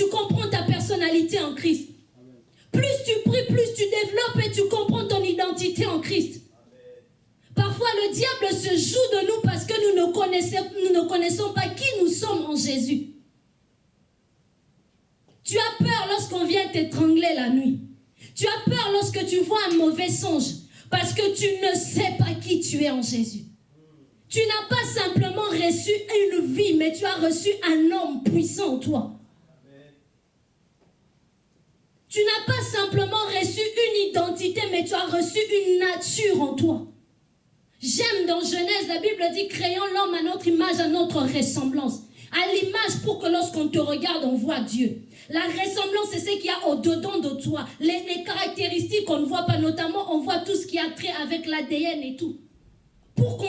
tu comprends ta personnalité en Christ. Plus tu pries, plus tu développes et tu comprends ton identité en Christ. Parfois, le diable se joue de nous parce que nous ne connaissons, nous ne connaissons pas qui nous sommes en Jésus. Tu as peur lorsqu'on vient t'étrangler la nuit. Tu as peur lorsque tu vois un mauvais songe parce que tu ne sais pas qui tu es en Jésus. Tu n'as pas simplement reçu une vie, mais tu as reçu un homme puissant en toi. Tu n'as pas simplement reçu une identité, mais tu as reçu une nature en toi. J'aime dans Genèse, la Bible dit, créons l'homme à notre image, à notre ressemblance. À l'image pour que lorsqu'on te regarde, on voit Dieu. La ressemblance, c'est ce qu'il y a au-dedans de toi. Les, caractéristiques qu'on ne voit pas, notamment, on voit tout ce qui a trait avec l'ADN et tout. Pour